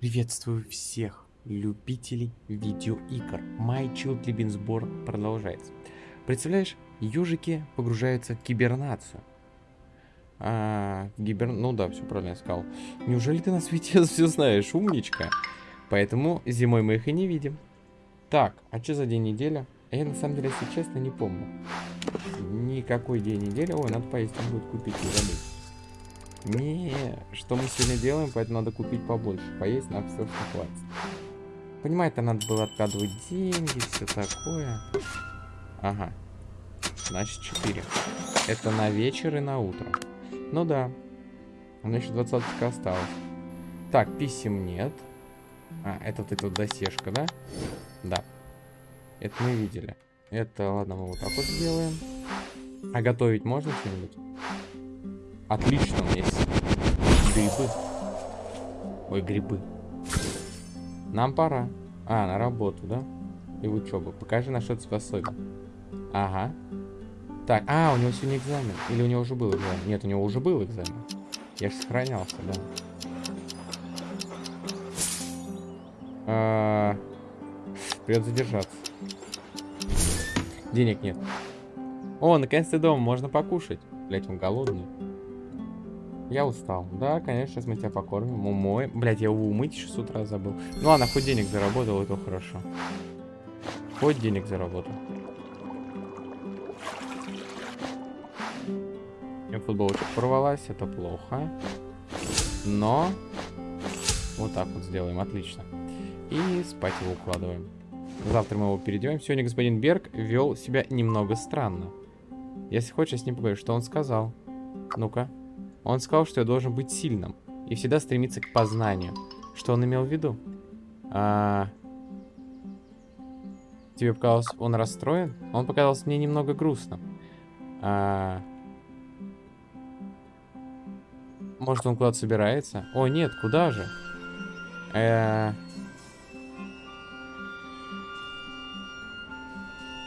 Приветствую всех любителей видеоигр. My Child Lebensborn продолжается. Представляешь, ежики погружаются в кибернацию. А, гибер... Ну да, все правильно я сказал. Неужели ты на свете все знаешь, умничка? Поэтому зимой мы их и не видим. Так, а что за день недели? Я на самом деле, если честно, не помню. Никакой день недели. Ой, надо поесть, там будет купить и забыть. Не, что мы сегодня делаем, поэтому надо купить побольше. Поесть нам все хватит. Понимаете, там надо было откладывать деньги, все такое. Ага. Значит, 4. Это на вечер и на утро. Ну да. У меня еще 20 осталось. Так, писем нет. А, это вот эта вот досежка, да? Да. Это мы видели. Это, ладно, мы вот так вот сделаем. А готовить можно что-нибудь? Отлично, у меня есть грибы. Ой, грибы. Нам пора. А, на работу, да? И в учебу. Покажи, на что ты способен. Ага. Так, а, у него сегодня экзамен. Или у него уже был экзамен? Нет, у него уже был экзамен. Я же сохранялся, да. А, придется задержаться. Денег нет. О, наконец-то дома, можно покушать. Блять, он голодный. Я устал. Да, конечно, сейчас мы тебя покормим. Умоем. Блять, я его умыть еще с утра забыл. Ну ладно, хоть денег заработал, это хорошо. Хоть денег заработал. И футболочка порвалась, это плохо. Но вот так вот сделаем, отлично. И спать его укладываем. Завтра мы его переделаем. Сегодня господин Берг вел себя немного странно. Если хочешь, я с ним поговорю. Что он сказал? Ну-ка. Он сказал, что я должен быть сильным и всегда стремиться к познанию. Что он имел в виду? А... Тебе показалось, он расстроен? Он показался мне немного грустным. А... Может, он куда-то собирается? О, нет, куда же? Э...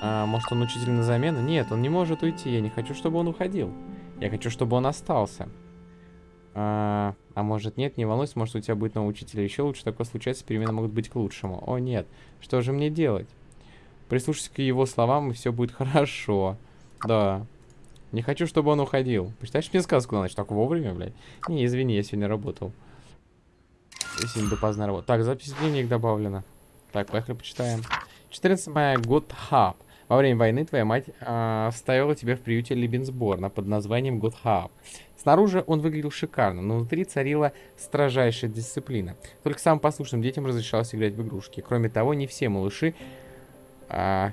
А, может, он учитель на замену? Нет, он не может уйти. Я не хочу, чтобы он уходил. Я хочу, чтобы он остался. А, а может нет, не волнуйся, может у тебя будет новый учитель. Еще лучше такое случается, перемены могут быть к лучшему. О нет, что же мне делать? Прислушайся к его словам, и все будет хорошо. Да. Не хочу, чтобы он уходил. Почитаешь мне сказку на ночь? Так вовремя, блядь? Не, извини, я сегодня работал. Я сегодня допоздна работал. Так, запись дневник добавлена. Так, поехали почитаем. 14 мая, год хаб. Во время войны твоя мать э, вставила тебя в приюте Либенсборна под названием Готхаб. Снаружи он выглядел шикарно, но внутри царила строжайшая дисциплина. Только самым послушным детям разрешалось играть в игрушки. Кроме того, не все малыши э,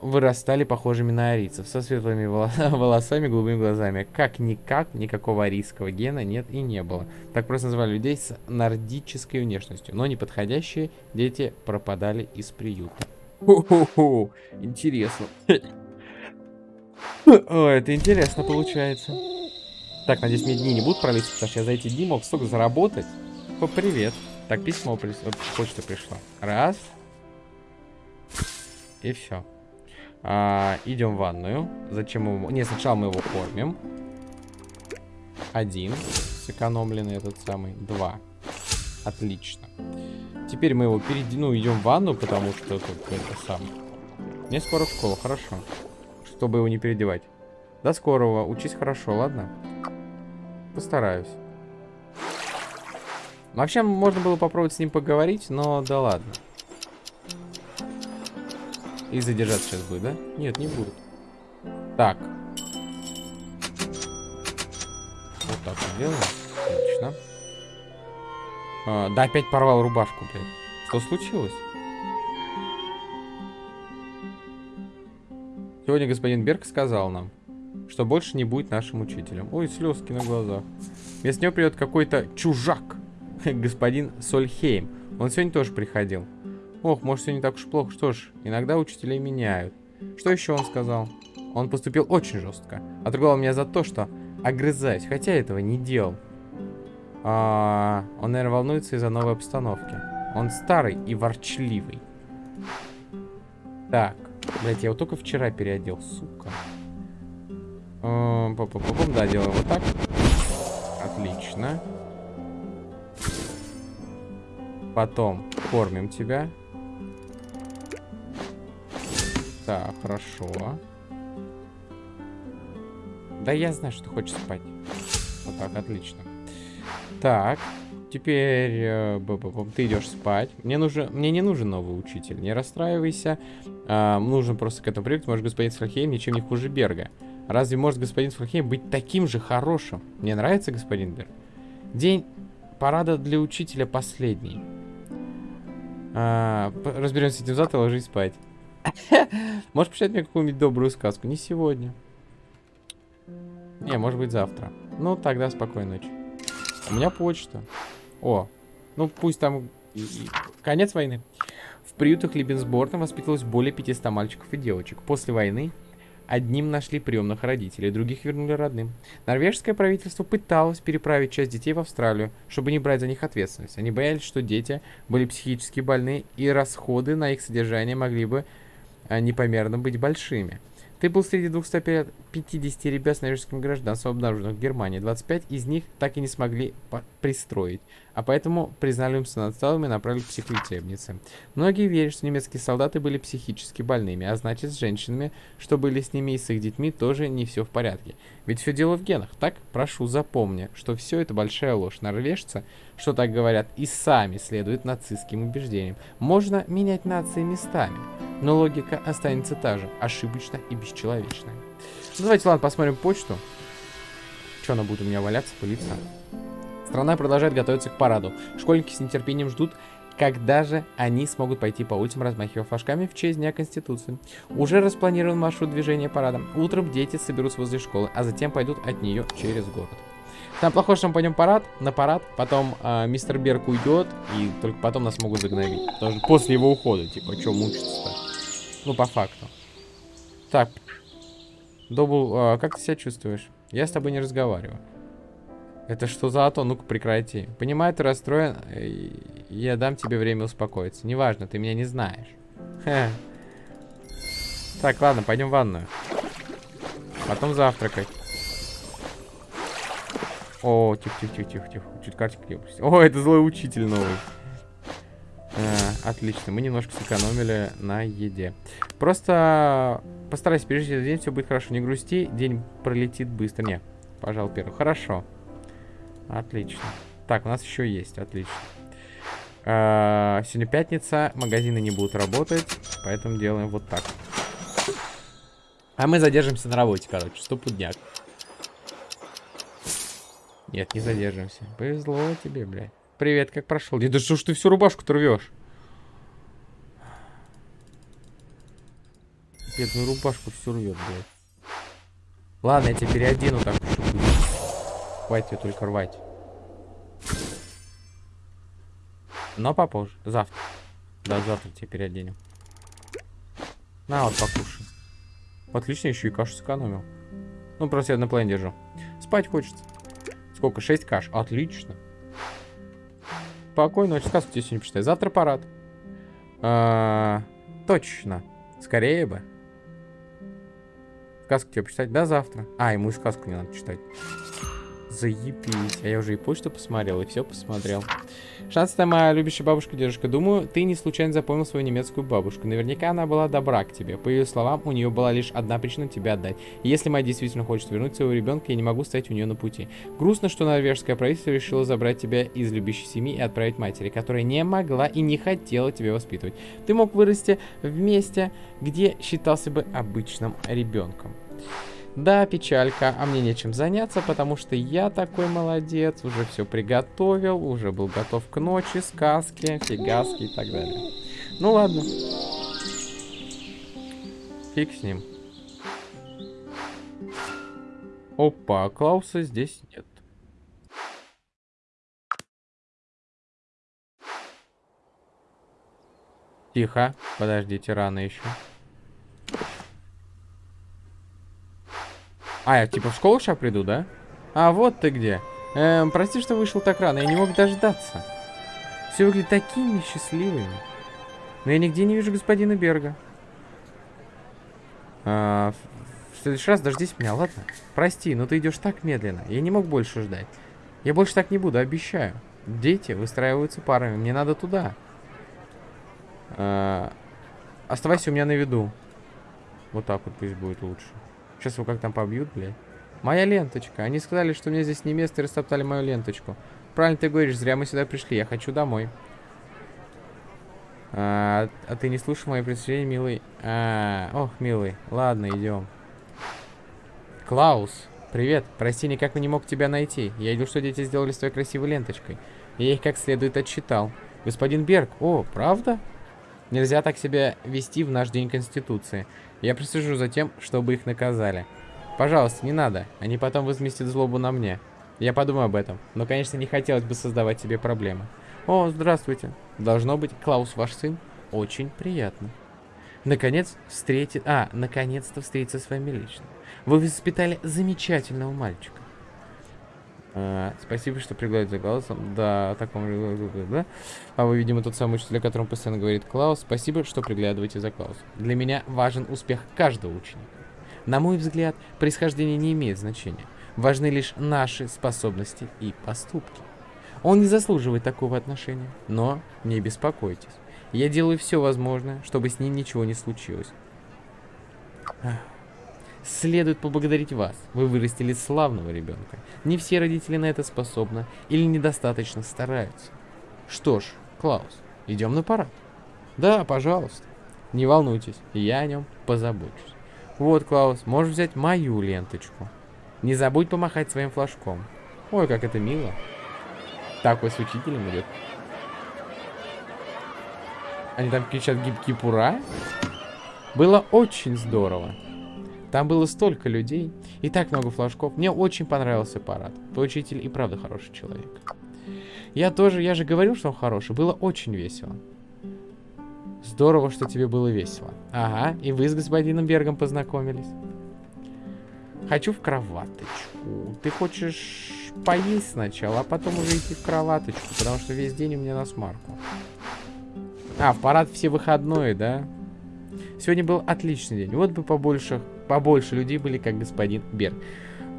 вырастали похожими на арийцев, со светлыми волосами, голубыми глазами. Как-никак, никакого арийского гена нет и не было. Так просто называли людей с нордической внешностью. Но неподходящие дети пропадали из приюта. Хо-хо-хо, интересно. О, это интересно получается. Так, надеюсь, мне дни не будут пролиться, потому что я за эти дни мог столько заработать. О, привет. Так, письмо, почта пришла. Раз. И все. А, идем в ванную. Зачем его... Не, сначала мы его кормим. Один. Сэкономленный этот самый. Два. Отлично. Теперь мы его перейди, ну, идем в ванну, потому что тут это сам. Мне скоро в школу, хорошо. Чтобы его не переодевать. До скорого. Учись хорошо, ладно? Постараюсь. Вообще, можно было попробовать с ним поговорить, но да ладно. И задержаться сейчас будет, да? Нет, не будет. Так. Вот так вот делаем. Отлично. А, да, опять порвал рубашку, блядь. Что случилось? Сегодня господин Берг сказал нам, что больше не будет нашим учителем. Ой, слезки на глазах. Вместо него придет какой-то чужак. господин Сольхейм. Он сегодня тоже приходил. Ох, может, все не так уж плохо. Что ж, иногда учителей меняют. Что еще он сказал? Он поступил очень жестко. Отругал меня за то, что огрызаюсь, хотя этого не делал. А, он, наверное, волнуется из-за новой обстановки. Он старый и ворчливый. Так. Блять, я его только вчера переодел, сука. А, По -по -по да, делаем вот так. Отлично. Потом кормим тебя. Так, хорошо. Да я знаю, что ты хочешь спать. Вот так, отлично. Так, теперь э, ты идешь спать. Мне, нужен, мне не нужен новый учитель, не расстраивайся. Э, нужно просто к этому привыкнуть. Может, господин Сфальхейм ничем не хуже Берга. Разве может господин Сфальхейм быть таким же хорошим? Мне нравится господин Берг. День парада для учителя последний. А, разберемся с этим завтра, ложись спать. Можешь почитать мне какую-нибудь добрую сказку? Не сегодня. Не, может быть завтра. Ну, тогда спокойной ночи. У меня почта. О, ну пусть там конец войны. В приютах Либенсборна воспитывалось более 500 мальчиков и девочек. После войны одним нашли приемных родителей, других вернули родным. Норвежское правительство пыталось переправить часть детей в Австралию, чтобы не брать за них ответственность. Они боялись, что дети были психически больны, и расходы на их содержание могли бы а, непомерно быть большими. Ты был среди 250 ребят с норвежским гражданством, обнаруженных в Германии. 25 из них так и не смогли пристроить, а поэтому признали умственно отсталыми и направили к психолечебнице. Многие верят, что немецкие солдаты были психически больными, а значит с женщинами, что были с ними и с их детьми, тоже не все в порядке. Ведь все дело в генах, так? Прошу, запомни, что все это большая ложь. Норвежцы, что так говорят, и сами следуют нацистским убеждениям. Можно менять нации местами но логика останется та же, ошибочная и бесчеловечная. Ну, давайте, ладно, посмотрим почту. Что она будет у меня валяться, пылиться? Страна продолжает готовиться к параду. Школьники с нетерпением ждут, когда же они смогут пойти по улицам, размахивая флажками в честь Дня Конституции. Уже распланирован маршрут движения парада. Утром дети соберутся возле школы, а затем пойдут от нее через город. Там плохо, что мы пойдем парад, на парад, потом э, мистер Берг уйдет, и только потом нас могут загнобить. Потому что после его ухода, типа, что мучиться-то? Ну, по факту. Так. Добл, э, как ты себя чувствуешь? Я с тобой не разговариваю. Это что за ато? Ну-ка, прекрати. Понимаю, ты расстроен, я дам тебе время успокоиться. Неважно, ты меня не знаешь. Так, ладно, пойдем в ванную. Потом завтракать. О, тихо-тихо-тихо-тихо. Чуть картик не. О, это злой учитель новый. А, отлично, мы немножко сэкономили на еде. Просто постарайся пережить этот день, все будет хорошо. Не грусти, день пролетит быстро. Не, пожалуй, первый. Хорошо. Отлично. Так, у нас еще есть, отлично. А, сегодня пятница, магазины не будут работать, поэтому делаем вот так. А мы задержимся на работе, короче, стопудняк. Нет, не задержимся. Повезло тебе, блядь. Привет, как прошел? Да что ж ты всю рубашку-то рвешь? Бедную рубашку всю рвет, блядь. Ладно, я тебя переодену так. Хватит ее только рвать. Но попозже. Завтра. Да, завтра тебя переоденем. На, вот покушай. Отлично, еще и кашу сэкономил. Ну, просто я на плане держу. Спать хочется. Сколько? 6 каш. Отлично. Спокойно, ночи. Сказку тебе сегодня почитай. Завтра парад. А, точно. Скорее бы. Сказку тебе почитать? Да, завтра. А, ему и сказку не надо читать. Заебись. А я уже и почту посмотрел, и все посмотрел. 16 моя любящая бабушка, дедушка. Думаю, ты не случайно запомнил свою немецкую бабушку. Наверняка она была добра к тебе. По ее словам, у нее была лишь одна причина тебя отдать. И если мать действительно хочет вернуть своего ребенка, я не могу стоять у нее на пути. Грустно, что норвежское правительство решило забрать тебя из любящей семьи и отправить матери, которая не могла и не хотела тебя воспитывать. Ты мог вырасти в месте, где считался бы обычным ребенком. Да, печалька, а мне нечем заняться, потому что я такой молодец, уже все приготовил, уже был готов к ночи, сказки, фигаски и так далее. Ну ладно. Фиг с ним. Опа, Клауса здесь нет. Тихо, подождите, рано еще. А, я типа в школу сейчас приду, да? А, вот ты где. Эм, прости, что вышел так рано, я не мог дождаться. Все выглядит такими счастливыми. Но я нигде не вижу господина Берга. А, в следующий раз дождись меня, ладно? Прости, но ты идешь так медленно. Я не мог больше ждать. Я больше так не буду, обещаю. Дети выстраиваются парами. Мне надо туда. А, оставайся у меня на виду. Вот так вот пусть будет лучше. Сейчас его как там побьют, блядь. Моя ленточка. Они сказали, что мне здесь не место и растоптали мою ленточку. Правильно ты говоришь, зря мы сюда пришли. Я хочу домой. А, а ты не слушал мои предупреждения, милый? А, ох, милый. Ладно, идем. Клаус, привет. Прости, никак не мог тебя найти. Я видел, что дети сделали с твоей красивой ленточкой. Я их как следует отчитал. Господин Берг, о, правда? Нельзя так себя вести в наш День Конституции. Я присужу за тем, чтобы их наказали. Пожалуйста, не надо. Они потом возместят злобу на мне. Я подумаю об этом. Но, конечно, не хотелось бы создавать себе проблемы. О, здравствуйте. Должно быть, Клаус ваш сын? Очень приятно. Наконец, встретит... А, наконец-то встретиться с вами лично. Вы воспитали замечательного мальчика. А, спасибо, что пригласили за голосом. Да, таком... Да? А вы, видимо, тот самый учитель, о котором постоянно говорит Клаус. Спасибо, что приглядываете за Клаусом. Для меня важен успех каждого ученика. На мой взгляд, происхождение не имеет значения. Важны лишь наши способности и поступки. Он не заслуживает такого отношения, но не беспокойтесь. Я делаю все возможное, чтобы с ним ничего не случилось. Следует поблагодарить вас. Вы вырастили славного ребенка. Не все родители на это способны или недостаточно стараются. Что ж, Клаус, идем на парад. Да, пожалуйста. Не волнуйтесь, я о нем позабочусь. Вот, Клаус, можешь взять мою ленточку. Не забудь помахать своим флажком. Ой, как это мило. Такой с учителем идет. Они там кричат гибкий пура. Было очень здорово. Там было столько людей и так много флажков. Мне очень понравился парад. Учитель и правда хороший человек. Я тоже, я же говорил, что он хороший. Было очень весело. Здорово, что тебе было весело. Ага, и вы с господином Бергом познакомились. Хочу в кроваточку. Ты хочешь поесть сначала, а потом уже идти в кроваточку, потому что весь день у меня на смарку. А, в парад все выходные, да? Сегодня был отличный день. Вот бы побольше, побольше людей были, как господин Берг.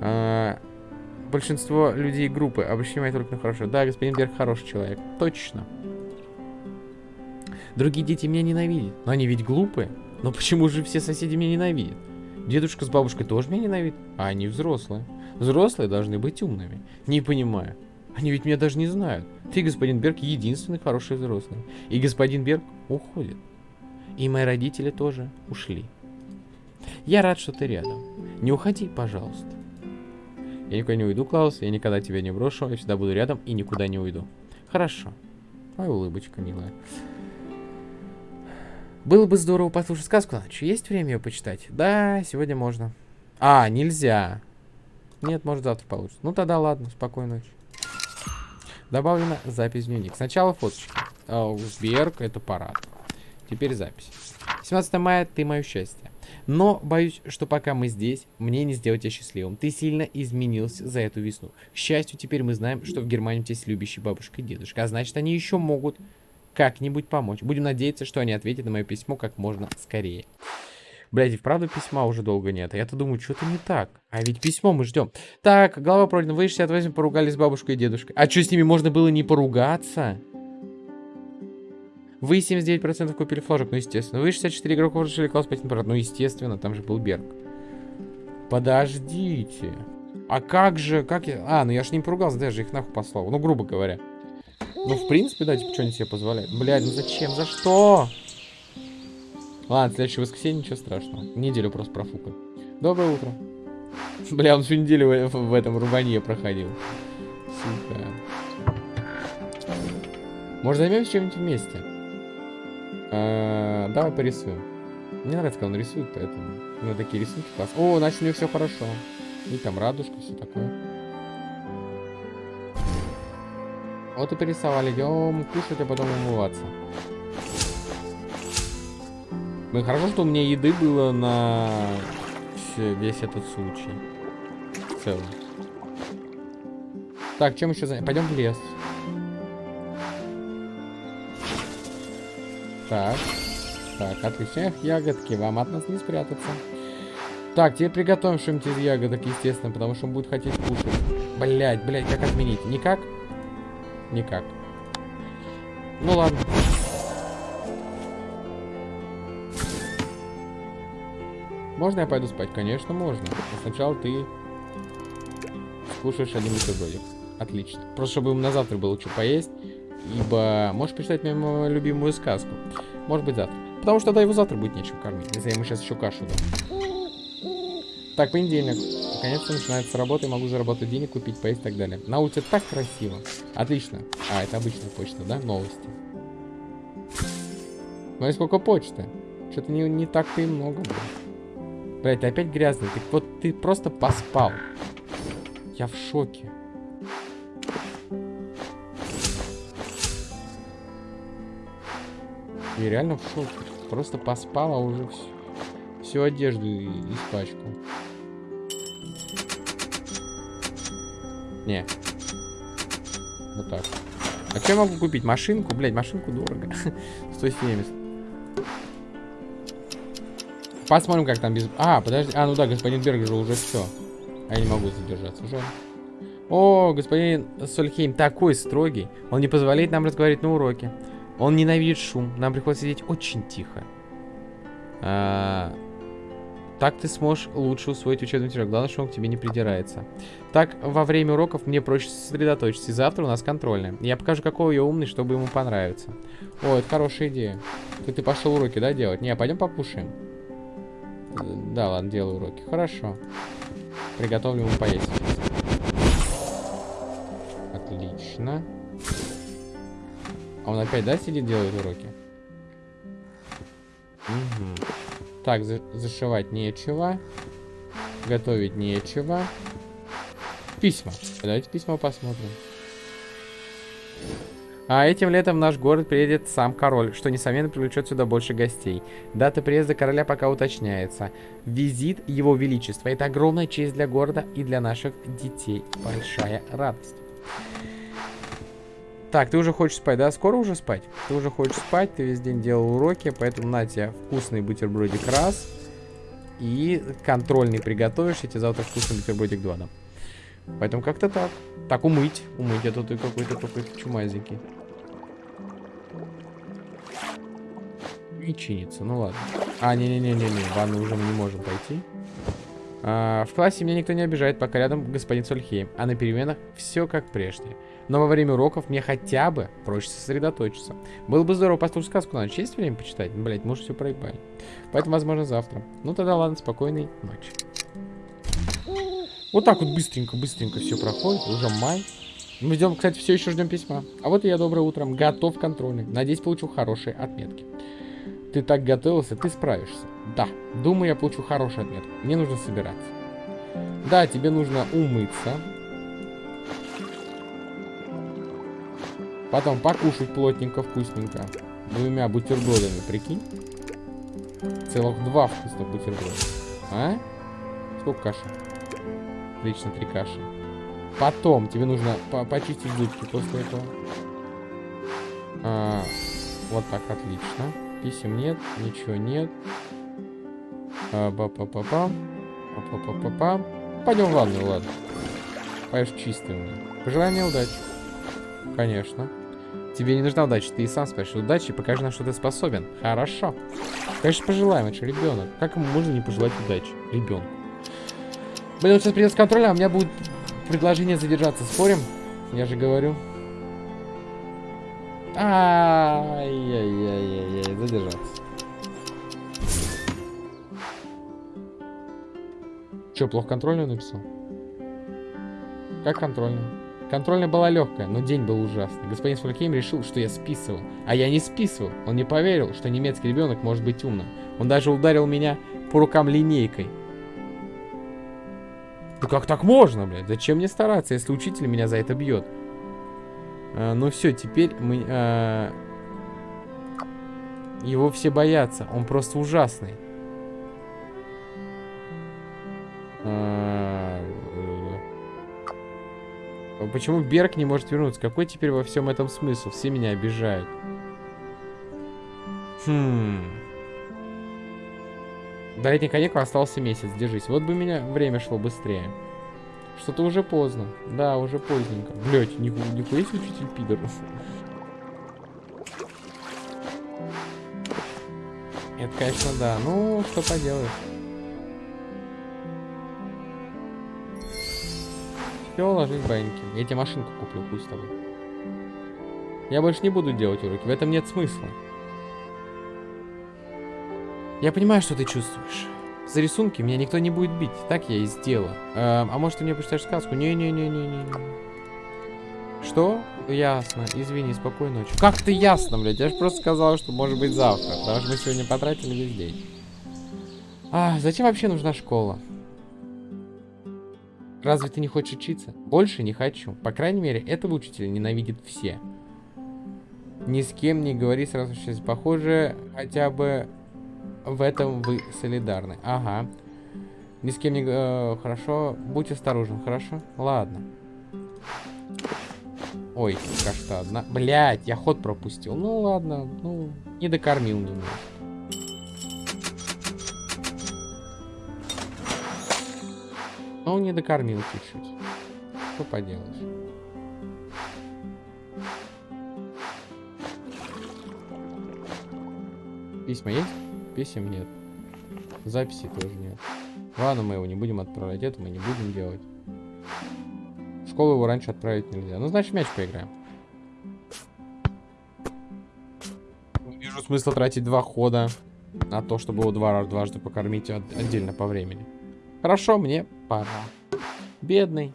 А, большинство людей группы обращение только на хорошо. Да, господин Берг хороший человек. Точно. Другие дети меня ненавидят. Но они ведь глупые. Но почему же все соседи меня ненавидят? Дедушка с бабушкой тоже меня ненавидят, а они взрослые. Взрослые должны быть умными. Не понимаю. Они ведь меня даже не знают. Ты, господин Берг, единственный хороший взрослый. И господин Берг уходит. И мои родители тоже ушли. Я рад, что ты рядом. Не уходи, пожалуйста. Я никуда не уйду, Клаус. Я никогда тебя не брошу. Я всегда буду рядом и никуда не уйду. Хорошо. Моя улыбочка милая. Было бы здорово послушать сказку ночью. Есть время ее почитать? Да, сегодня можно. А, нельзя. Нет, может завтра получится. Ну тогда ладно, спокойной ночи. Добавлена запись в дневник. Сначала фоточки. Берг, это парад. Теперь запись. 17 мая, ты мое счастье. Но боюсь, что пока мы здесь, мне не сделать тебя счастливым. Ты сильно изменился за эту весну. К счастью, теперь мы знаем, что в Германии у тебя есть любящий бабушка и дедушка. А значит, они еще могут как-нибудь помочь. Будем надеяться, что они ответят на мое письмо как можно скорее. Блядь, и вправду письма уже долго нет. Я-то думаю, что-то не так. А ведь письмо мы ждем. Так, голова пройдена. Вы 68 поругались с бабушкой и дедушкой. А что, с ними можно было не поругаться? Вы 79% купили флажок, ну естественно. Вы 64 игроков решили класс 5 на ну естественно, там же был Берг. Подождите. А как же, как я... А, ну я ж не поругался, даже их нахуй послал. Ну, грубо говоря. Ну, в принципе, да, типа, что они себе позволяют. Блядь, ну зачем? За что? Ладно, следующее воскресенье, ничего страшного. Неделю просто профукаю. Доброе утро. Бля, он всю неделю в, в этом рубанье проходил. Сука. Может, займемся чем-нибудь вместе? А, давай порисуем. Мне нравится, когда он рисует, поэтому... Ну, такие рисунки класс. О, значит, у него все хорошо. И там радужка, все такое. Вот и порисовали. Идем кушать, а потом умываться. Ну, хорошо, что у меня еды было на весь этот случай. В целом. Так, чем еще занять? Пойдем в лес. Так. Так, отлично. Ягодки. Вам от нас не спрятаться. Так, теперь приготовим что-нибудь из ягодок, естественно, потому что он будет хотеть кушать. Блять, блять, как отменить? Никак? Никак. Ну ладно. Можно я пойду спать? Конечно, можно. Но сначала ты скушаешь один бутербродик. Отлично. Просто чтобы им на завтра было что поесть. Ибо можешь почитать мою любимую сказку. Может быть завтра. Потому что тогда его завтра будет нечем кормить. Если я ему сейчас еще кашу дам. Так, понедельник. Наконец-то начинается работа, и могу заработать денег, купить, поесть и так далее. На улице так красиво. Отлично. А, это обычная почта, да? Новости. Ну и сколько почты? Что-то не, не так-то и много. Блять, ты опять грязный. Ты вот ты просто поспал. Я в шоке. Я реально в шоке. Просто поспал, а уже всю, всю одежду испачкал. Не. Вот так. А что я могу купить? Машинку? Блять, машинку дорого. 170. Посмотрим, как там без... А, подожди. А, ну да, господин Берг же уже все. А я не могу задержаться. Жаль. О, господин Сольхейм такой строгий. Он не позволяет нам разговаривать на уроке. Он ненавидит шум. Нам приходится сидеть очень тихо. А, так ты сможешь лучше усвоить учебный материал. Главное, что он к тебе не придирается. Так, во время уроков мне проще сосредоточиться. И завтра у нас контрольная. Я покажу, какой я умный, чтобы ему понравиться. О, это хорошая идея. Ты, ты пошел уроки, да, делать? Не, пойдем покушаем. Да, ладно, делаю уроки. Хорошо. Приготовлю ему поесть. Отлично. А он опять, да, сидит, делает уроки? Угу. Так, за зашивать нечего. Готовить нечего. Письма. Давайте письма посмотрим. А этим летом в наш город приедет сам король, что, несомненно, привлечет сюда больше гостей. Дата приезда короля пока уточняется. Визит его величества. Это огромная честь для города и для наших детей. Большая радость. Так, ты уже хочешь спать, да? Скоро уже спать? Ты уже хочешь спать, ты весь день делал уроки, поэтому на тебе вкусный бутербродик раз. И контрольный приготовишь, я тебе завтра вкусный бутербродик два дам. Поэтому как-то так. Так, умыть. Умыть, а то ты какой-то какой-то чумазенький. Не чинится, ну ладно. А, не-не-не-не-не, ванну уже мы не можем пойти. А, в классе меня никто не обижает, пока рядом господин Сольхейм. А на переменах все как прежде. Но во время уроков мне хотя бы проще сосредоточиться. Было бы здорово послушать сказку на ночь. Есть время почитать? Ну, блядь, мы уже все проебали. Поэтому, возможно, завтра. Ну, тогда ладно, спокойной ночи. Вот так вот быстренько, быстренько все проходит. Уже май. Мы ждем, кстати, все еще ждем письма. А вот и я доброе утро. Готов контрольный. Надеюсь, получу хорошие отметки. Ты так готовился, ты справишься. Да, думаю, я получу хорошую отметку. Мне нужно собираться. Да, тебе нужно умыться. Потом покушать плотненько, вкусненько. Двумя бутербродами, прикинь. Целых два вкусных бутерброда. А? Сколько каши? Отлично, три каши. Потом тебе нужно по почистить зубки после этого. А, вот так, отлично. Писем нет, ничего нет. А, ба па па па па па па па Пойдем в ванную, ладно. Поешь чистым. Пожелай мне удачи. Конечно. Тебе не нужна удача, ты и сам спрашиваешь удачи, покажи нам, что ты способен. Хорошо. Конечно, пожелаем, это же ребенок. Как ему можно не пожелать удачи? Ребенку. Блин, вот сейчас придется контроль, а у меня будет предложение задержаться. Спорим? Я же говорю. Ай-яй-яй-яй, задержаться. Че, плохо контрольную написал? Как контрольную? Контрольная была легкая, но день был ужасный. Господин Фолькейм решил, что я списывал. А я не списывал. Он не поверил, что немецкий ребенок может быть умным. Он даже ударил меня по рукам линейкой. Да как так можно, блядь? Зачем мне стараться, если учитель меня за это бьет? А, ну все, теперь мы... А... Его все боятся. Он просто ужасный. А... Почему Берг не может вернуться? Какой теперь во всем этом смысл? Все меня обижают. Хм. До летних каникул остался месяц, держись. Вот бы меня время шло быстрее. Что-то уже поздно. Да, уже поздненько. Блять, нихуя, нихуя себе учитель пидор. Это, конечно, да. Ну, что поделаешь. Все, ложись баньки. Я тебе машинку куплю, пусть с тобой. Я больше не буду делать уроки. В этом нет смысла. Я понимаю, что ты чувствуешь. За рисунки меня никто не будет бить. Так я и сделаю. А, а может, ты мне почитаешь сказку? Не-не-не-не-не. Что? Ясно. Извини, спокойной ночи. Как ты ясно, блядь? Я же просто сказал, что может быть завтра. Потому что мы сегодня потратили весь день. А, зачем вообще нужна школа? Разве ты не хочешь учиться? Больше не хочу. По крайней мере, этого учителя ненавидят все. Ни с кем не говори сразу сейчас. Похоже, хотя бы в этом вы солидарны. Ага. Ни с кем не... Э, хорошо. Будь осторожен, хорошо? Ладно. Ой, одна... Блять, я ход пропустил. Ну ладно, ну, не докормил немного. Ну, не докормил чуть-чуть. Что поделаешь. Письма есть? Писем нет. Записи тоже нет. Ладно, мы его не будем отправлять. Это мы не будем делать. В школу его раньше отправить нельзя. Ну, значит, мяч поиграем. Не вижу смысла тратить два хода на то, чтобы его два дважды покормить отдельно по времени. Хорошо, мне пора. Бедный.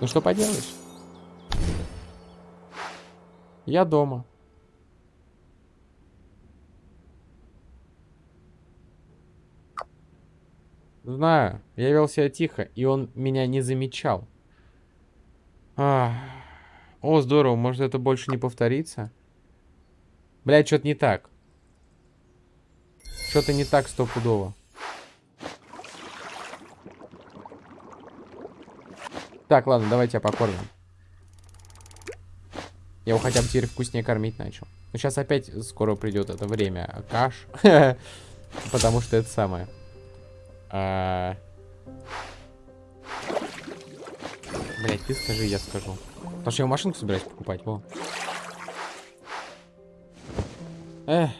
Ну что поделаешь? Я дома. Знаю, я вел себя тихо, и он меня не замечал. А, о, здорово, может это больше не повторится? Блядь, что-то не так. Что-то не так стопудово. Так, ладно, давайте я покормим. Я его хотя бы теперь вкуснее кормить начал. Но сейчас опять скоро придет это время каш. Потому что это самое. А... Блять, ты скажи, я скажу. Потому что я машинку собираюсь покупать, во. Эх,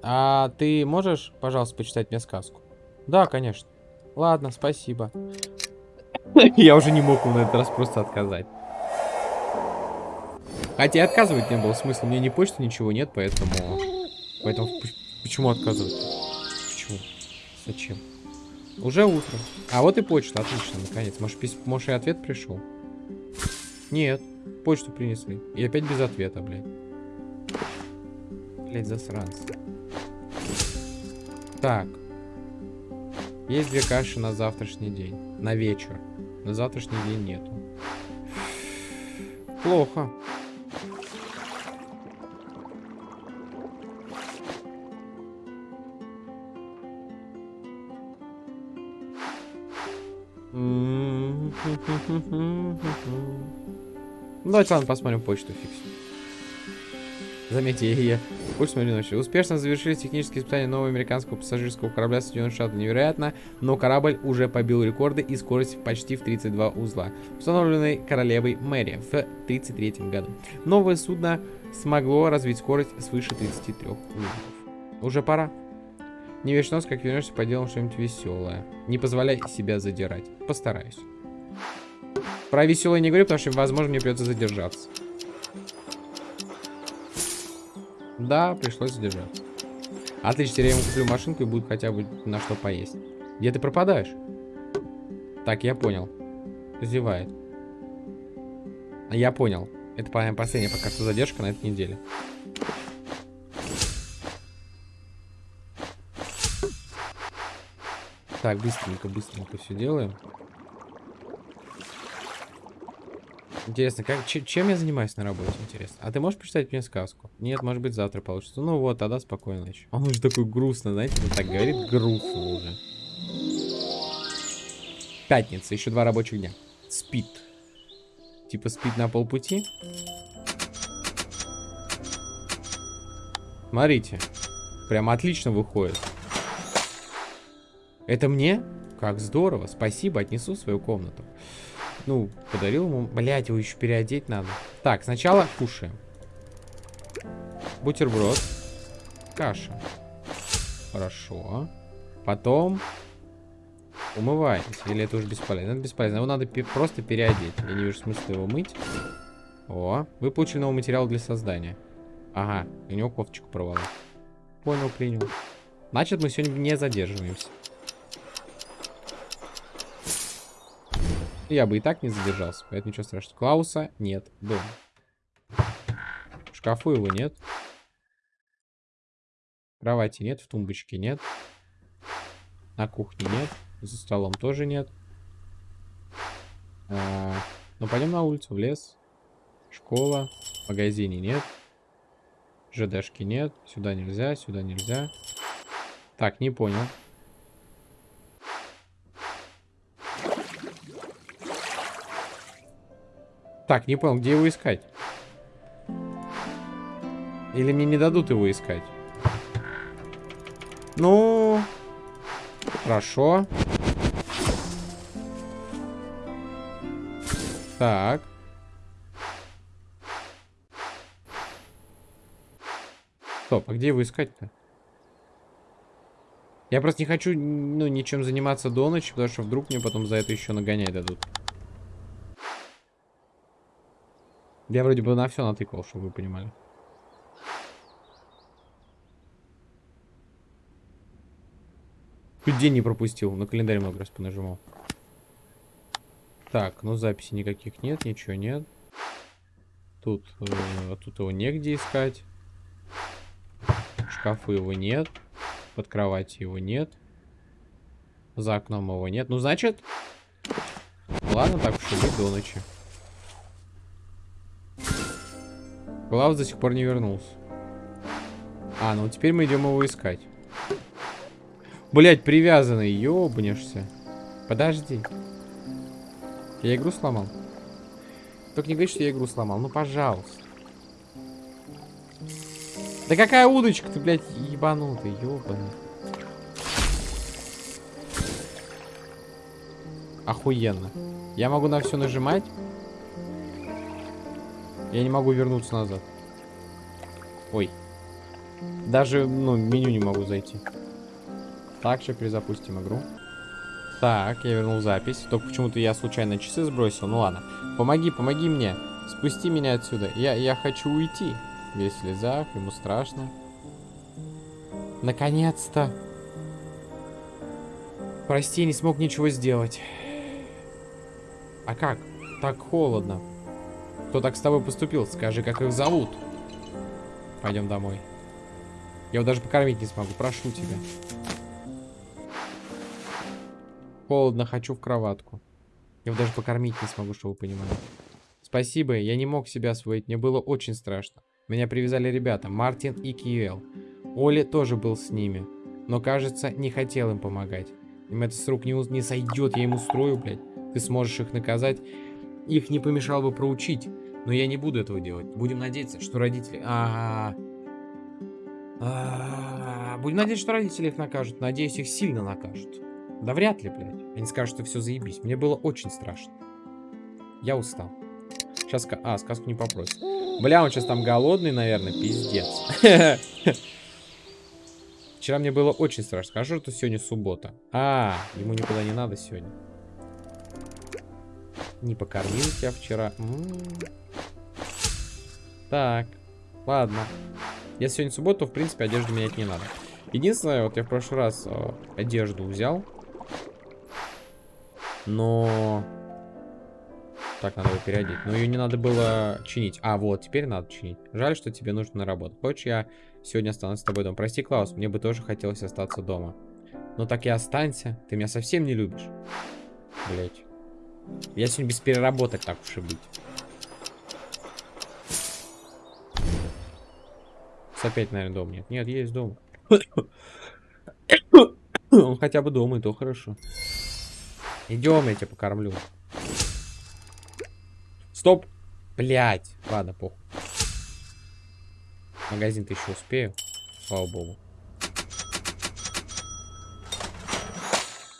а ты можешь, пожалуйста, почитать мне сказку? Да, конечно. Ладно, спасибо. Я уже не мог на этот раз просто отказать. Хотя отказывать не было смысла. Меня ни почты, ничего нет, поэтому... Поэтому почему отказывать? Почему? Зачем? Уже утро. А вот и почта, отлично, наконец. Может, пис... Может и ответ пришел? Нет, почту принесли. И опять без ответа, блядь. Блядь, засранцы. Так. Есть две каши на завтрашний день. На вечер. На завтрашний день нету. Плохо. Давайте, ладно, посмотрим почту, фикс. Заметьте, я Пульс Маринович. Успешно завершили технические испытания нового американского пассажирского корабля Соединенных Штатов. Невероятно, но корабль уже побил рекорды и скорость почти в 32 узла, установленной королевой Мэри в 1933 году. Новое судно смогло развить скорость свыше 33 узлов. Уже пора. Не весь нос, как вернешься, поделаем что-нибудь веселое. Не позволяй себя задирать. Постараюсь. Про веселое не говорю, потому что, возможно, мне придется задержаться. Да, пришлось задержаться. Отлично, теперь я ему куплю машинку и будет хотя бы на что поесть. Где ты пропадаешь? Так, я понял. Зевает. Я понял. Это, по последняя пока что задержка на этой неделе. Так, быстренько, быстренько все делаем. Интересно, как, чем я занимаюсь на работе, интересно? А ты можешь почитать мне сказку? Нет, может быть, завтра получится. Ну вот, тогда спокойно ночи. Он уже такой грустно, знаете, он так говорит, грустно уже. Пятница, еще два рабочих дня. Спит. Типа спит на полпути. Смотрите. Прям отлично выходит. Это мне? Как здорово. Спасибо, отнесу свою комнату. Ну, подарил ему... Блять, его еще переодеть надо. Так, сначала кушаем. Бутерброд. Каша. Хорошо. Потом умываемся. Или это уже бесполезно? Это бесполезно. Его надо просто переодеть. Я не вижу смысла его мыть. О, вы получили новый материал для создания. Ага, у него кофточку порвало. Понял, принял. Значит, мы сегодня не задерживаемся. Я бы и так не задержался, поэтому ничего страшного. Клауса нет дома. В шкафу его нет. Кровати нет, в тумбочке нет. На кухне нет. За столом тоже нет. А, ну, пойдем на улицу, в лес. Школа. В магазине нет. ЖДшки нет. Сюда нельзя, сюда нельзя. Так, не понял. Так, не понял, где его искать? Или мне не дадут его искать? Ну... Хорошо. Так. Стоп, а где его искать-то? Я просто не хочу, ну, ничем заниматься до ночи, потому что вдруг мне потом за это еще нагонять дадут. Я вроде бы на все натыкал, чтобы вы понимали. Чуть день не пропустил, на календарь много раз понажимал. Так, ну записи никаких нет, ничего нет. Тут, э, тут его негде искать. В шкафу его нет. Под кроватью его нет. За окном его нет. Ну, значит... Ладно, так уж и до ночи. Глав до сих пор не вернулся. А, ну теперь мы идем его искать. Блять, привязанный, ёбнешься. Подожди. Я игру сломал? Только не говори, что я игру сломал. Ну, пожалуйста. Да какая удочка ты, блядь, ебанутый, ёбаный. Охуенно. Я могу на все нажимать. Я не могу вернуться назад. Ой. Даже, ну, меню не могу зайти. Также перезапустим игру. Так, я вернул запись. Только почему-то я случайно часы сбросил. Ну ладно. Помоги, помоги мне. Спусти меня отсюда. Я, я хочу уйти. Весь в слезах, ему страшно. Наконец-то. Прости, не смог ничего сделать. А как? Так холодно. Кто так с тобой поступил? Скажи, как их зовут. Пойдем домой. Я его даже покормить не смогу. Прошу тебя. Холодно, хочу в кроватку. Я его даже покормить не смогу, чтобы вы понимали. Спасибо, я не мог себя освоить, мне было очень страшно. Меня привязали ребята, Мартин и Киэл. Оли тоже был с ними, но, кажется, не хотел им помогать. Им это с рук не, не сойдет, я им устрою, блядь. Ты сможешь их наказать. Их не помешало бы проучить, но я не буду этого делать. Будем надеяться, что родители... А -а. Будем надеяться, что родители их накажут. Надеюсь, их сильно накажут. Да вряд ли, блядь. Они скажут, что все заебись. Мне было очень страшно. Я устал. Сейчас... А, сказку не попросит. Бля, он сейчас там голодный, наверное. Пиздец. Вчера мне было очень страшно. Скажу, что сегодня суббота. А, ему никуда не надо сегодня. Не покормил тебя вчера. М -м -м. Так, ладно. Если сегодня суббота, то, в принципе, одежду менять не надо. Единственное, вот я в прошлый раз э, одежду взял. Но... Так, надо его переодеть. Но ее не надо было чинить. А, вот, теперь надо чинить. Жаль, что тебе нужно на работу. Хочешь, я сегодня останусь с тобой дома? Прости, Клаус, мне бы тоже хотелось остаться дома. Но так и останься. Ты меня совсем не любишь. Блять. Я сегодня без переработок, так уж и быть. Опять, наверное, дом нет. Нет, есть дом. Он хотя бы дома, и то хорошо. Идем, я тебя покормлю. Стоп! Блять. Ладно, похуй. Магазин-то еще успею. Слава богу.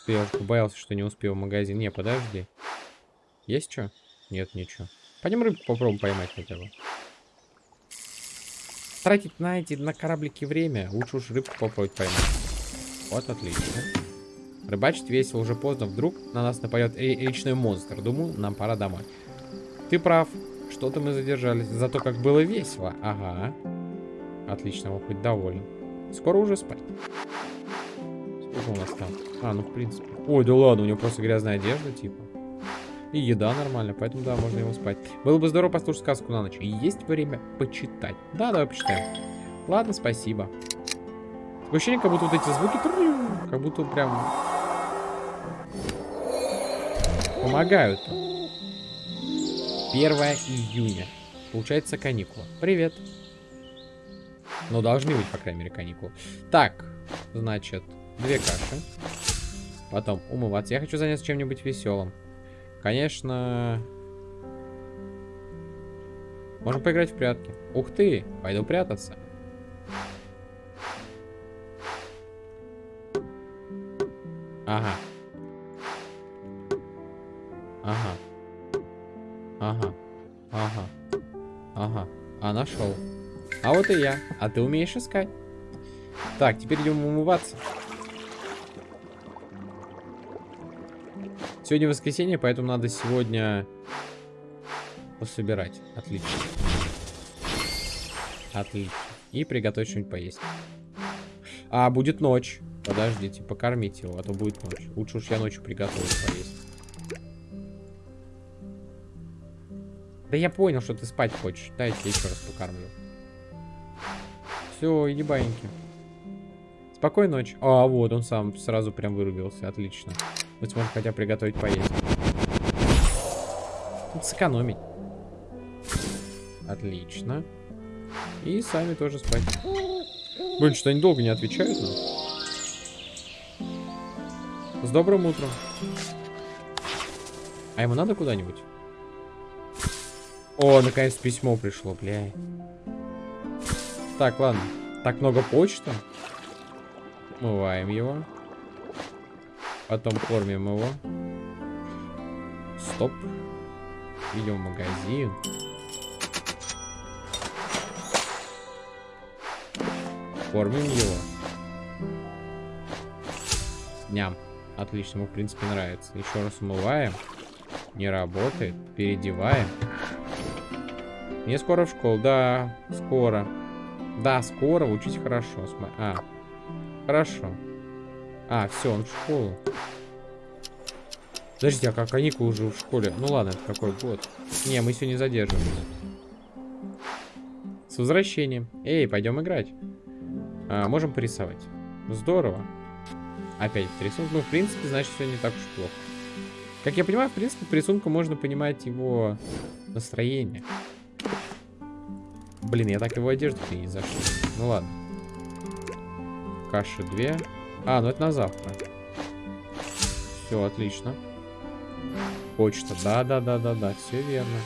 Я боялся, что не успел в магазин. Не, подожди. Есть что? Нет, ничего. Пойдем рыбку попробуем поймать хотя бы. Тратить на эти, на кораблики время. Лучше уж рыбку попробовать поймать. Вот, отлично. Рыбачить весело, уже поздно. Вдруг на нас нападет речной монстр. Думаю, нам пора домой. Ты прав. Что-то мы задержались. Зато как было весело. Ага. Отлично, он хоть доволен. Скоро уже спать. Сколько у нас там? А, ну в принципе. Ой, да ладно, у него просто грязная одежда, типа. И еда нормально, поэтому да, можно его спать. Было бы здорово послушать сказку на ночь. И есть время почитать. Да, давай почитаем. Ладно, спасибо. Такое ощущение, как будто вот эти звуки, как будто прям помогают. 1 июня. Получается каникула. Привет. Ну, должны быть, по крайней мере, каникулы. Так, значит, две каши. Потом умываться. Я хочу заняться чем-нибудь веселым. Конечно... Можем поиграть в прятки. Ух ты, пойду прятаться. Ага. Ага. Ага. Ага. Ага. А, нашел. А вот и я. А ты умеешь искать. Так, теперь идем умываться. Сегодня воскресенье, поэтому надо сегодня пособирать. Отлично. Отлично. И приготовить что-нибудь поесть. А, будет ночь. Подождите, покормить его, а то будет ночь. Лучше уж я ночью приготовлю поесть. Да я понял, что ты спать хочешь. Дайте я еще раз покормлю. Все, иди баиньки. Спокойной ночи. А, вот, он сам сразу прям вырубился. Отлично. Мы сможем хотя приготовить поесть. Сэкономить. Отлично. И сами тоже спать. Блин, что они долго не отвечают нам. С добрым утром. А ему надо куда-нибудь? О, наконец письмо пришло, бля. Так, ладно. Так много почты. Мываем его. Потом кормим его. Стоп. Идем в магазин. Кормим его. Ням. Отлично, ему в принципе нравится. Еще раз умываем. Не работает. Переодеваем. Не скоро в школу. Да, скоро. Да, скоро, учить хорошо. А, хорошо. А, все, он в школу. Подождите, а как каникулы уже в школе? Ну ладно, это какой год. Не, мы сегодня задерживаемся. С возвращением. Эй, пойдем играть. А, можем порисовать. Здорово. Опять рисунок. Ну, в принципе, значит, все не так уж плохо. Как я понимаю, в принципе, по рисунку можно понимать его настроение. Блин, я так его одежду не зашел. Ну ладно. Каши две. А, ну это на завтра. Все, отлично. Почта. Да-да-да-да-да, все верно.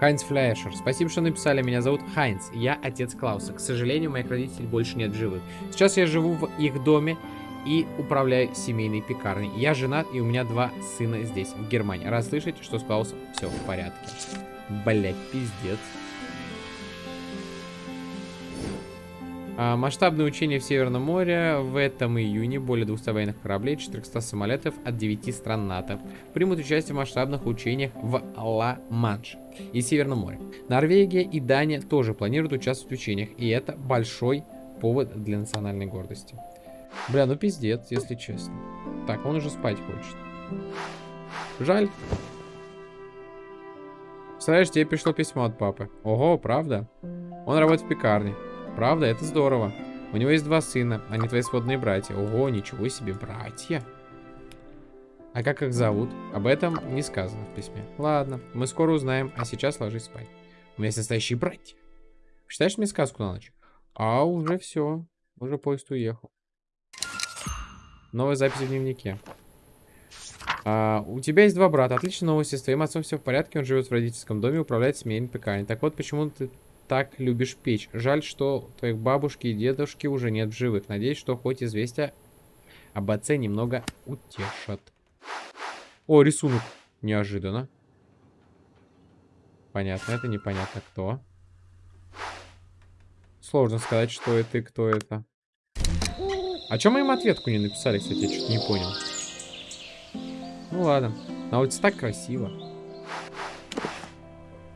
Хайнц Фляшер. Спасибо, что написали. Меня зовут Хайнц. Я отец Клауса. К сожалению, моих родителей больше нет живых. Сейчас я живу в их доме и управляю семейной пекарней. Я женат, и у меня два сына здесь, в Германии. Раз слышите, что с Клаусом все в порядке. Блять, пиздец. А, масштабное учение в Северном море в этом июне более 200 военных кораблей, 400 самолетов от 9 стран НАТО примут участие в масштабных учениях в Ла-Манш и Северном море. Норвегия и Дания тоже планируют участвовать в учениях, и это большой повод для национальной гордости. Бля, ну пиздец, если честно. Так, он уже спать хочет. Жаль. Представляешь, тебе пришло письмо от папы. Ого, правда? Он работает в пекарне. Правда, это здорово. У него есть два сына, они твои сводные братья. Ого, ничего себе, братья. А как их зовут? Об этом не сказано в письме. Ладно, мы скоро узнаем, а сейчас ложись спать. У меня есть настоящие братья. Читаешь мне сказку на ночь? А, уже все. Уже поезд уехал. Новая запись в дневнике. А, у тебя есть два брата. Отличная новости. С твоим отцом все в порядке. Он живет в родительском доме, управляет семейной пекарней. Так вот, почему ты так любишь печь? Жаль, что твоих бабушки и дедушки уже нет в живых. Надеюсь, что хоть известие об отце немного утешат. О, рисунок. Неожиданно. Понятно, это непонятно кто. Сложно сказать, что это и кто это. А чем мы им ответку не написали, кстати, я что-то не понял. Ну ладно. На улице так красиво.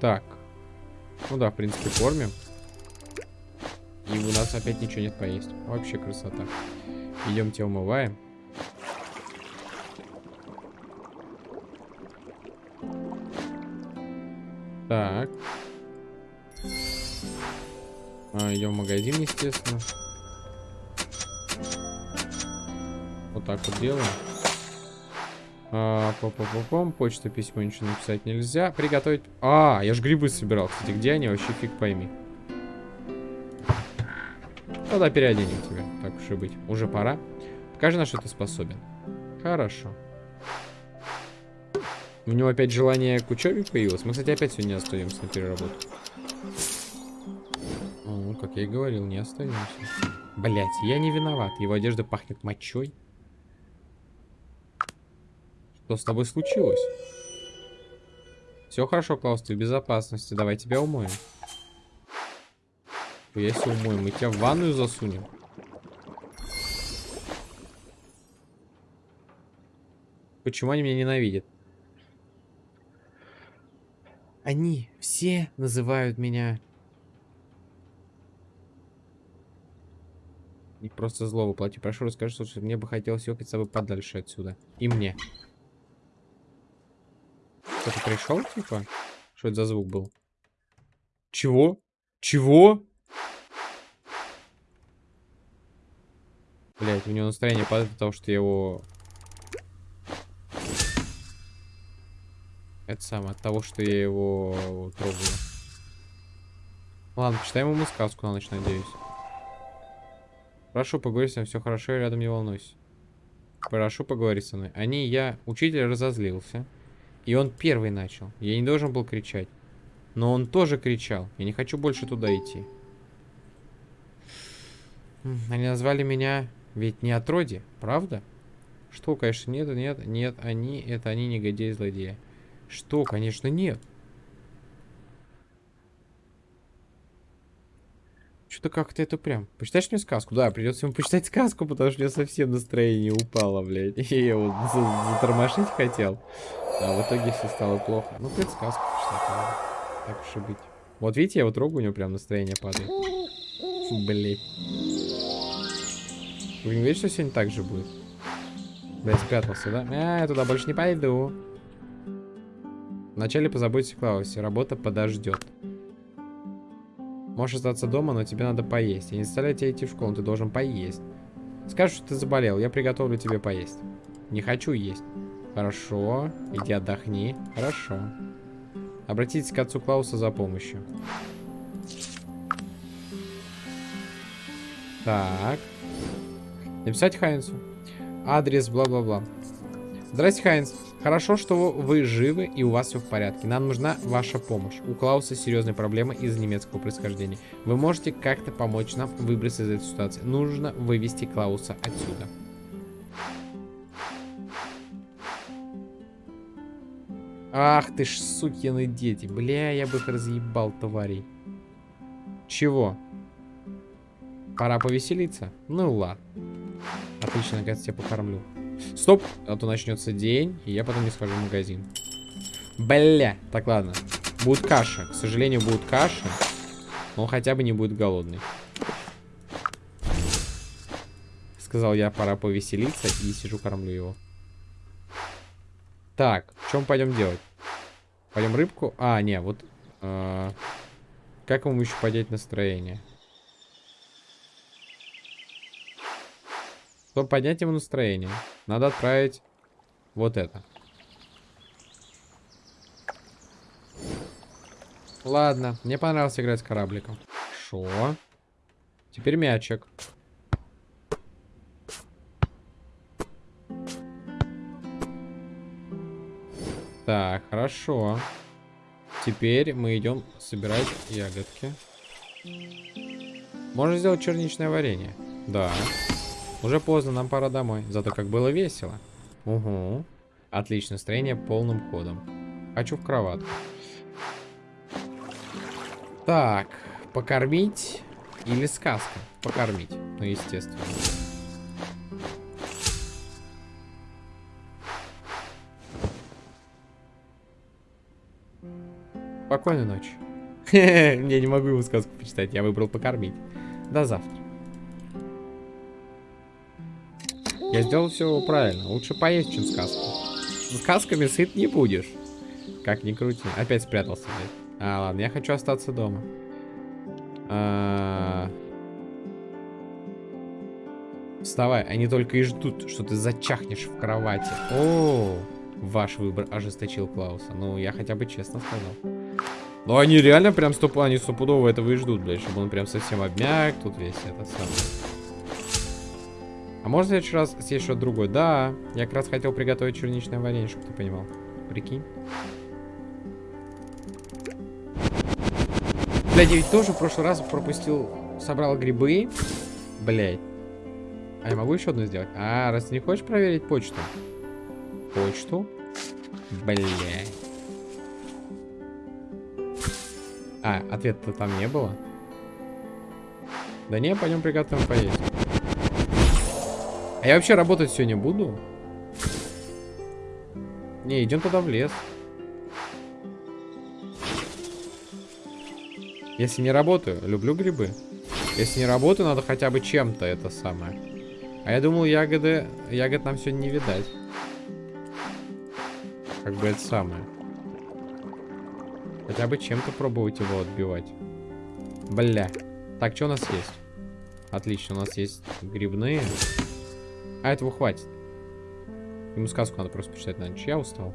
Так. Ну да, в принципе, кормим. И у нас опять ничего нет поесть. Вообще красота. Идемте умываем. Так. А, идем в магазин, естественно. Вот так вот делаем. А, по -по -по -пом. Почта, письмо, ничего написать нельзя. Приготовить... А, я же грибы собирал. Кстати, где они? Вообще фиг пойми. Тогда переоденем тебя. Так уж и быть. Уже пора. Покажи, на что ты способен. Хорошо. У него опять желание к учебе появилось. Мы, кстати, опять сегодня остаемся на переработку. Ну, как я и говорил, не остаемся. Блять, я не виноват. Его одежда пахнет мочой. Что с тобой случилось? Все хорошо, Клаус, ты в безопасности. Давай тебя умоем. Если умоем, мы тебя в ванную засунем. Почему они меня ненавидят? Они все называют меня... Не просто зло воплоти. Прошу, расскажи, что мне бы хотелось ехать с тобой подальше отсюда. И мне. Кто-то пришел, типа? Что это за звук был? Чего? Чего? Блять, у него настроение падает, потому что его Это самое, от того, что я его трогаю. Ладно, почитаем ему сказку на ночь, надеюсь. Прошу, поговори со мной, все хорошо, рядом не волнуйся. Прошу, поговорить со мной. Они, я, учитель разозлился. И он первый начал. Я не должен был кричать. Но он тоже кричал. Я не хочу больше туда идти. Они назвали меня ведь не отроди, правда? Что, конечно, нет, нет, нет, они, это они негодяи-злодеи. Что? Конечно, нет. Что-то как-то это прям... Почитаешь мне сказку? Да, придется ему почитать сказку, потому что у меня совсем настроение упало, блядь. Я его затормошить хотел. А в итоге все стало плохо. Ну, хоть сказку почитать. Так уж и быть. Вот видите, я вот трогаю, у него прям настроение падает. Фу, блядь. Вы не видите, что сегодня так же будет? Блядь, спрятался, да? А, я туда больше не пойду. Вначале позаботься о Клаусе, работа подождет. Можешь остаться дома, но тебе надо поесть. Я не заставляю тебя идти в школу, ты должен поесть. Скажешь, что ты заболел, я приготовлю тебе поесть. Не хочу есть. Хорошо, иди отдохни. Хорошо. Обратитесь к отцу Клауса за помощью. Так. Написать Хайнсу. Адрес, бла-бла-бла. Здрасте, Хайнс. Хорошо, что вы живы и у вас все в порядке. Нам нужна ваша помощь. У Клауса серьезные проблемы из-за немецкого происхождения. Вы можете как-то помочь нам выбраться из этой ситуации. Нужно вывести Клауса отсюда. Ах ты ж сукины дети. Бля, я бы их разъебал, тварей. Чего? Пора повеселиться? Ну ладно. Отлично, наконец тебя покормлю. Стоп, а то начнется день, и я потом не схожу в магазин. Бля, так ладно. Будет каша. К сожалению, будет каша. Но он хотя бы не будет голодный. Сказал я, пора повеселиться, и сижу, кормлю его. Так, что мы пойдем делать? Пойдем рыбку? А, не, вот... Э, как ему еще поднять настроение? Чтобы поднять ему настроение, надо отправить вот это. Ладно, мне понравилось играть с корабликом. Шо? Теперь мячик. Так, хорошо. Теперь мы идем собирать ягодки. Можно сделать черничное варенье. Да. Уже поздно, нам пора домой. Зато как было весело. Угу. Отлично, настроение полным ходом. Хочу в кроватку. Так, покормить или сказка? Покормить, ну естественно. Спокойной ночи. Я не могу ему сказку почитать, я выбрал покормить. До завтра. Я сделал все правильно. Лучше поесть, чем сказку. Сказками сыт не будешь. Как ни крути. Опять спрятался, блядь. А, ладно, я хочу остаться дома. А... Вставай, они только и ждут, что ты зачахнешь в кровати. О, ваш выбор ожесточил Клауса. Ну, я хотя бы честно сказал. Ну, они реально прям стоп, они стопудово этого и ждут, блядь, чтобы он прям совсем обмяк, тут весь этот самый. А можно в следующий раз съесть что-то другое? Да, я как раз хотел приготовить черничное варенье, чтобы ты понимал. Прикинь. Блядь, я ведь тоже в прошлый раз пропустил, собрал грибы. Блядь. А я могу еще одну сделать? А, раз ты не хочешь проверить почту? Почту? Блядь. А, ответа там не было? Да не, пойдем приготовим поесть. А я вообще работать сегодня буду? Не, идем туда в лес. Если не работаю, люблю грибы. Если не работаю, надо хотя бы чем-то это самое. А я думал, ягоды... Ягод нам сегодня не видать. Как бы это самое. Хотя бы чем-то пробовать его отбивать. Бля. Так, что у нас есть? Отлично, у нас есть грибные. А этого хватит. Ему сказку надо просто почитать на ночь. Я устал.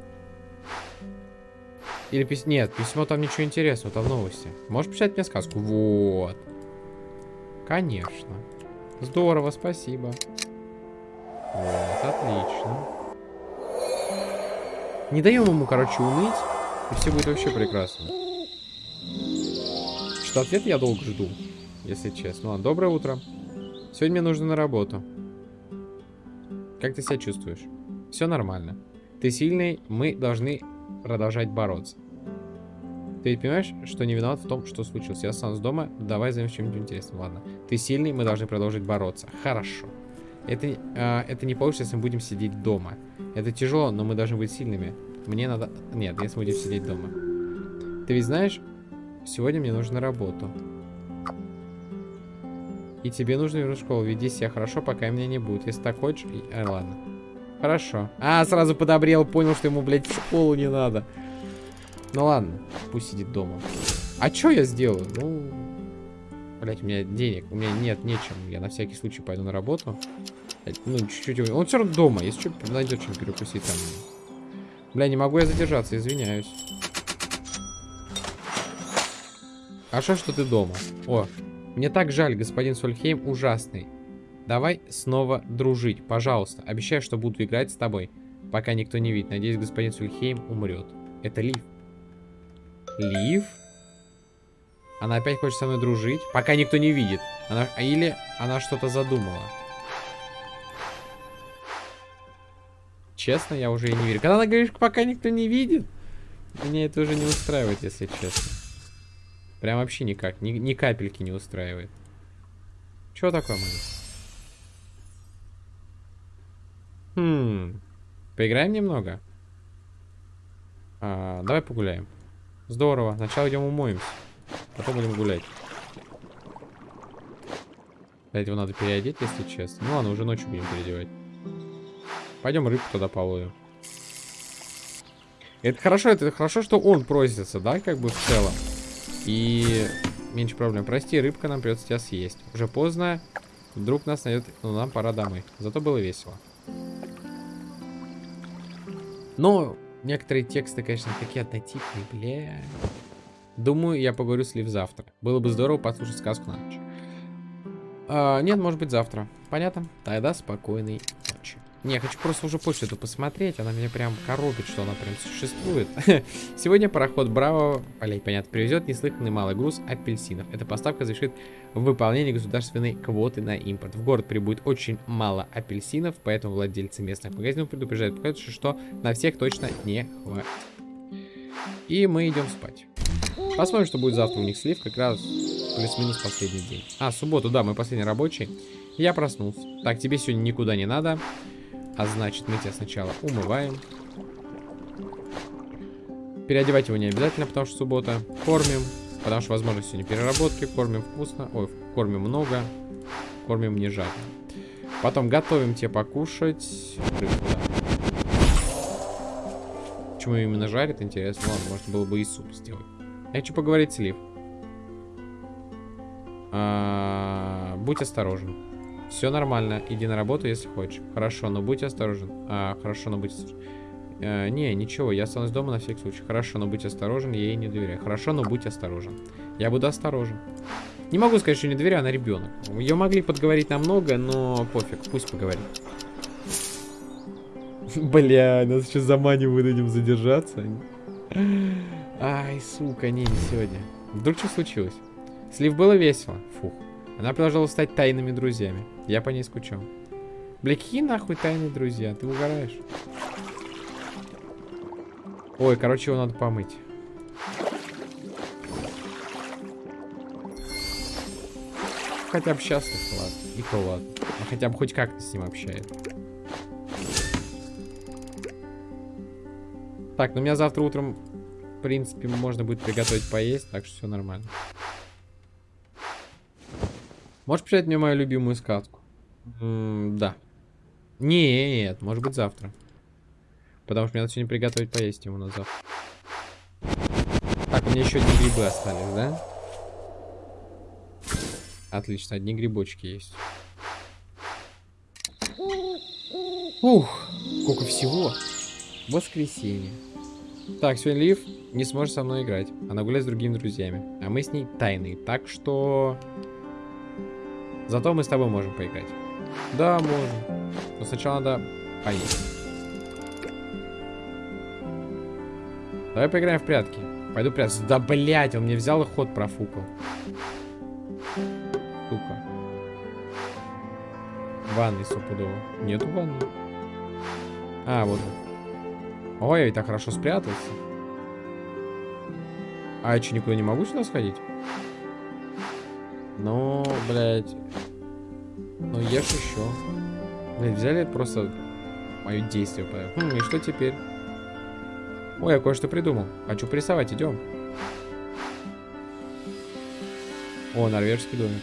Или письмо... Нет, письмо там ничего интересного, там новости. Можешь почитать мне сказку? Вот. Конечно. Здорово, спасибо. Вот, отлично. Не даем ему, короче, уныть. И все будет вообще прекрасно. Что ответ я долго жду, если честно. Ладно, доброе утро. Сегодня мне нужно на работу. Как ты себя чувствуешь? Все нормально. Ты сильный, мы должны продолжать бороться. Ты ведь понимаешь, что не виноват в том, что случилось? Я останусь дома, давай займемся чем-нибудь интересным. Ладно. Ты сильный, мы должны продолжить бороться. Хорошо. Это, э, это не получится, если мы будем сидеть дома. Это тяжело, но мы должны быть сильными. Мне надо... Нет, если будем сидеть дома. Ты ведь знаешь, сегодня мне нужно на работу. И тебе нужно вернуть в школу. Веди себя хорошо, пока меня не будет. Если так хочешь... А, ладно. Хорошо. А, сразу подобрел, понял, что ему, блядь, в школу не надо. Ну ладно, пусть сидит дома. А что я сделаю? Ну, блядь, у меня денег, у меня нет нечем. Я на всякий случай пойду на работу. Ну, чуть-чуть. Он все равно дома. Если что, найдет чем перекусить там. Бля, не могу я задержаться, извиняюсь. Хорошо, что ты дома. О, мне так жаль, господин Сольхейм ужасный. Давай снова дружить, пожалуйста. Обещаю, что буду играть с тобой, пока никто не видит. Надеюсь, господин Сульхейм умрет. Это Лив. Лив? Она опять хочет со мной дружить, пока никто не видит. Она... Или она что-то задумала. Честно, я уже и не верю. Когда она говорит, пока никто не видит, меня это уже не устраивает, если честно. Прям вообще никак. Ни, ни капельки не устраивает. Чего такое, Маня? Хм. Поиграем немного? А, давай погуляем. Здорово. Сначала идем умоемся. Потом будем гулять. Для этого надо переодеть, если честно. Ну ладно, уже ночью будем переодевать. Пойдем рыбку туда половим. Это хорошо, это хорошо, что он просится, да, как бы в целом. И меньше проблем. Прости, рыбка, нам придется тебя съесть. Уже поздно. Вдруг нас найдет, но нам пора домой. Зато было весело. Но некоторые тексты, конечно, такие однотипные, бля. Думаю, я поговорю с Лив завтра. Было бы здорово послушать сказку на ночь. А, нет, может быть завтра. Понятно? Тогда спокойной ночи. Не, я хочу просто уже почту эту посмотреть. Она меня прям коробит, что она прям существует. Сегодня пароход Браво, блять, понятно, привезет неслыханный малый груз апельсинов. Эта поставка завершит выполнение государственной квоты на импорт. В город прибудет очень мало апельсинов, поэтому владельцы местных магазинов предупреждают, что на всех точно не хватит. И мы идем спать. Посмотрим, что будет завтра у них слив, как раз плюс-минус последний день. А, субботу, да, мы последний рабочий. Я проснулся. Так, тебе сегодня никуда не надо. А значит, мы тебя сначала умываем. Переодевать его не обязательно, потому что суббота. Кормим, потому что, возможно, сегодня переработки. Кормим вкусно. Ой, кормим много. Кормим не жадно. Потом готовим тебе покушать. Почему именно жарит, интересно. Ладно, можно было бы и суп сделать. Я хочу поговорить с Лив. А, будь осторожен. Все нормально, иди на работу, если хочешь. Хорошо, но будь осторожен. А, хорошо, но будь осторожен. Э, не, ничего, я останусь дома на всякий случай. Хорошо, но будь осторожен, я ей не доверяю. Хорошо, но будь осторожен. Я буду осторожен. Не могу сказать, что не доверяю, она ребенок. Ее могли подговорить намного, но пофиг, пусть поговорит. Бля, нас сейчас заманивают этим задержаться. Ай, сука, не, не сегодня. Вдруг что случилось? Слив было весело. Фух. Она продолжала стать тайными друзьями. Я по ней скучал. Бля, какие нахуй тайные друзья? Ты угораешь? Ой, короче, его надо помыть. Хотя бы счастлив, ладно. И то ладно. А хотя бы хоть как-то с ним общается. Так, ну меня завтра утром, в принципе, можно будет приготовить поесть, так что все нормально. Можешь почитать мне мою любимую сказку? М -м да. Нет, может быть завтра. Потому что мне надо сегодня приготовить поесть ему на завтра. Так, у меня еще одни грибы остались, да? Отлично, одни грибочки есть. Ух, сколько всего. Воскресенье. Так, сегодня Лив не сможет со мной играть. Она гуляет с другими друзьями. А мы с ней тайные. Так что... Зато мы с тобой можем поиграть. Да, можем. Но сначала надо поесть. Давай поиграем в прятки. Пойду прятаться. Да, блять, он мне взял и ход профукал. Сука. Ванной стопудово. Нету ванны. А, вот. Ой, я ведь так хорошо спрятался. А я что, никуда не могу сюда сходить? Ну, блядь. Ну, ешь еще. Блядь, взяли просто мое действие. Хм, и что теперь? Ой, я кое-что придумал. Хочу прессовать, идем. О, норвежский домик.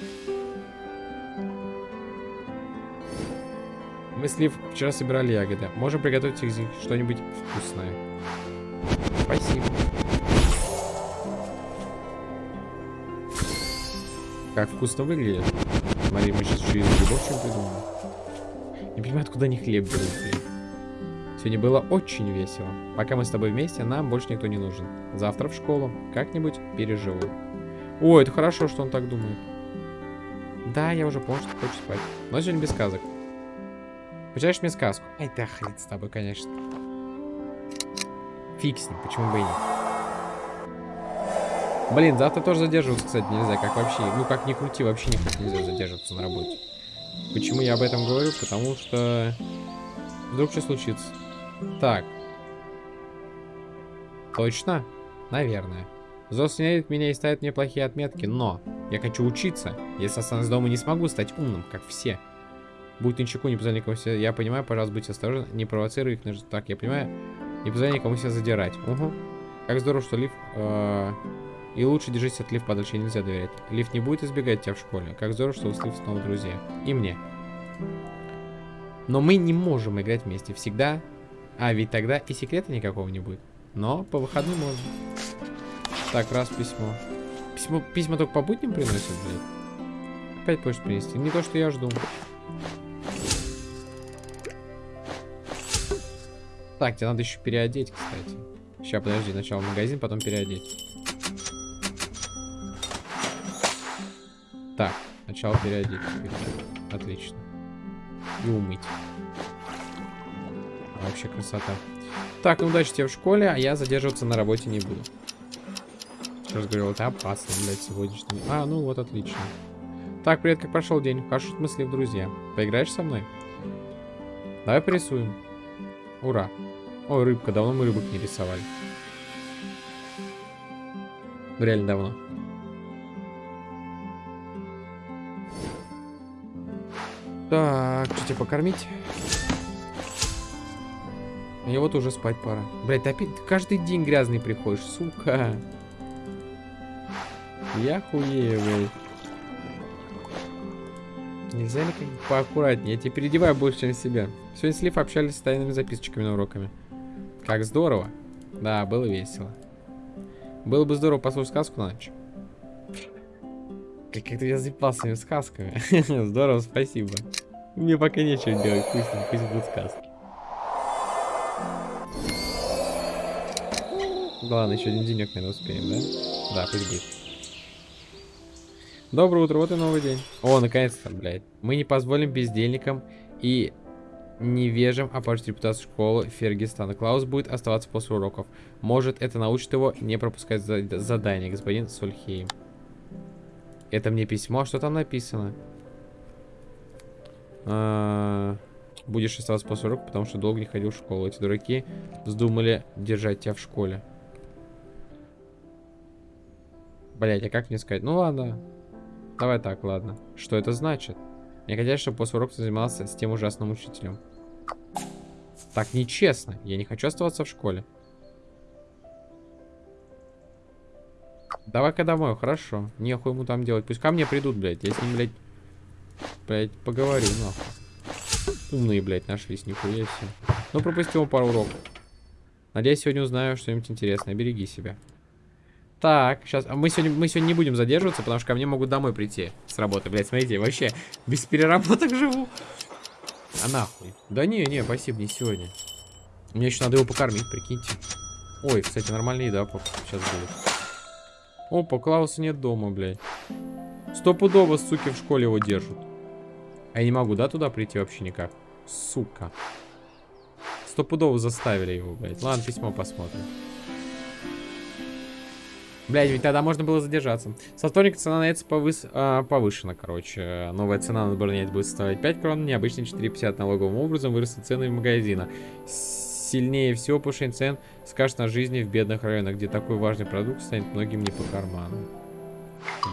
Мы с вчера собирали ягоды. Можем приготовить них что-нибудь вкусное. Спасибо. Как вкусно выглядит. Смотри, мы сейчас еще из грибов что придумали. Не понимаю, откуда они хлеб берут. Сегодня было очень весело. Пока мы с тобой вместе, нам больше никто не нужен. Завтра в школу. Как-нибудь переживу. О, это хорошо, что он так думает. Да, я уже понял, что хочешь спать. Но сегодня без сказок. Почитаешь мне сказку? Ай, да хрен с тобой, конечно. Ним, почему бы и нет. Блин, завтра тоже задерживаться, кстати, нельзя. Как вообще, ну как ни крути, вообще никак нельзя задерживаться на работе. Почему я об этом говорю? Потому что вдруг что случится. Так. Точно? Наверное. Зос ненавидит меня и ставит мне плохие отметки, но я хочу учиться. Если останусь дома, не смогу стать умным, как все. Будь ничего, не позволяй никому себя... Я понимаю, пожалуйста, будьте осторожны, не провоцируй их. Так, я понимаю, не позволяй никому себя задирать. Угу. Как здорово, что Лив... Э и лучше держись от Лив подальше, нельзя доверять. Лив не будет избегать тебя в школе. Как здорово, что вы с Лив снова друзья. И мне. Но мы не можем играть вместе. Всегда. А, ведь тогда и секрета никакого не будет. Но по выходным можно. Так, раз письмо. Письмо, письма только по будням приносят, блядь. Опять почту принести. Не то, что я жду. Так, тебе надо еще переодеть, кстати. Сейчас, подожди, сначала магазин, потом переодеть. Так, сначала переодеть. Отлично. И умыть. Вообще красота. Так, ну удачи тебе в школе, а я задерживаться на работе не буду. Еще раз говорю, это опасно, блядь, сегодняшний. А, ну вот, отлично. Так, привет, как прошел день? В хорошем смысле в друзья. Поиграешь со мной? Давай порисуем. Ура. Ой, рыбка, давно мы рыбок не рисовали. Реально давно. Так, что тебе покормить? Мне вот уже спать пора. Блять, ты опять каждый день грязный приходишь, сука. Я хуею, блядь. Нельзя ли как поаккуратнее? Я тебе переодеваю больше, чем себя. Сегодня с Лив общались с тайными записочками на уроками. Как здорово. Да, было весело. Было бы здорово послушать сказку на ночь. Как-то я запал своими сказками. здорово, спасибо. Мне пока нечего делать, пусть, пусть будут сказки. Ладно, еще один денек, наверное, успеем, да? Да, пусть будет. Доброе утро, вот и новый день. О, наконец-то, блядь. Мы не позволим бездельникам и невежим опорчить репутацию школы Фергистана. Клаус будет оставаться после уроков. Может, это научит его не пропускать задание, господин Сольхейм. Это мне письмо. Что там написано? А. Будешь оставаться после урока, потому что долго не ходил в школу. Эти дураки вздумали держать тебя в школе. Блять, а как мне сказать? Ну ладно. Давай так, ладно. Что это значит? Мне хотят, чтобы после урока занимался с тем ужасным учителем. Так нечестно. Я не хочу оставаться в школе. Давай-ка домой, хорошо. Нехуй ему там делать. Пусть ко мне придут, блядь. Я с ним, блядь, блядь, поговорю, нахуй. Умные, блядь, нашлись, нихуя себе. Ну, пропустил пару уроков. Надеюсь, сегодня узнаю что-нибудь интересное. Береги себя. Так, сейчас. Мы сегодня, мы сегодня не будем задерживаться, потому что ко мне могут домой прийти с работы. Блядь, смотрите, вообще без переработок живу. А нахуй? Да не, не, спасибо, не сегодня. Мне еще надо его покормить, прикиньте. Ой, кстати, нормальная еда сейчас будет. Опа, Клауса нет дома, блядь. Стопудово, суки, в школе его держат. А я не могу, да, туда прийти вообще никак? Сука. Стопудово заставили его, блядь. Ладно, письмо посмотрим. Блядь, ведь тогда можно было задержаться. Со вторника цена на это повыс... а, повышена, короче. Новая цена на бронет будет стоить 5 крон, необычно 4,50 налоговым образом вырастут цены в магазина. Сильнее всего повышение цен скажет на жизни в бедных районах, где такой важный продукт станет многим не по карману.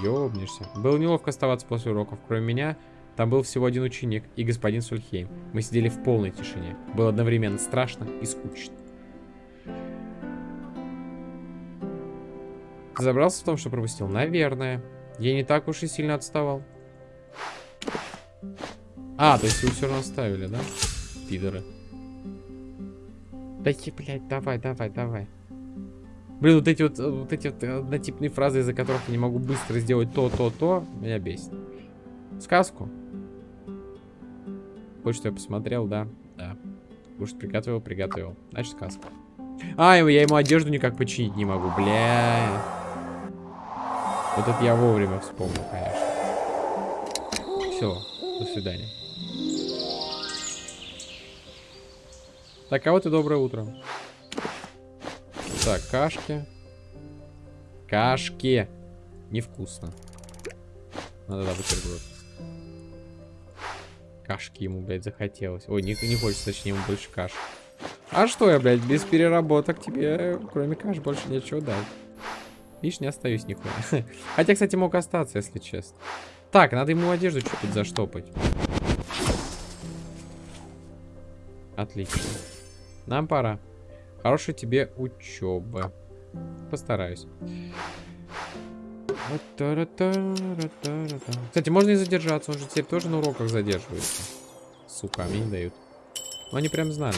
Ёбнешься. Было неловко оставаться после уроков. Кроме меня, там был всего один ученик и господин Сульхейм. Мы сидели в полной тишине. Было одновременно страшно и скучно. Забрался в том, что пропустил? Наверное. Я не так уж и сильно отставал. А, то есть вы все равно оставили, да? Пидоры. Да блядь, давай, давай, давай. Блин, вот эти вот, вот эти вот однотипные фразы, из-за которых я не могу быстро сделать то, то, то, меня бесит. Сказку. Что я посмотрел, да? Да. Кушать приготовил, приготовил. Значит, сказка. А, я ему одежду никак починить не могу, бля. Вот это я вовремя вспомнил, конечно. Все, до свидания. Так, а вот и доброе утро. Так, кашки. Кашки. Невкусно. Надо, да, бутерброд. Кашки ему, блядь, захотелось. Ой, не, не хочется, точнее, ему больше каш. А что я, блядь, без переработок тебе, кроме каш, больше нечего дать. Видишь, не остаюсь нихуя. Хотя, кстати, мог остаться, если честно. Так, надо ему одежду чуть-чуть заштопать. Отлично. Нам пора. Хорошей тебе учебы. Постараюсь. Кстати, можно и задержаться. Он же теперь тоже на уроках задерживается. Сука, мне не дают. Но они прям знали.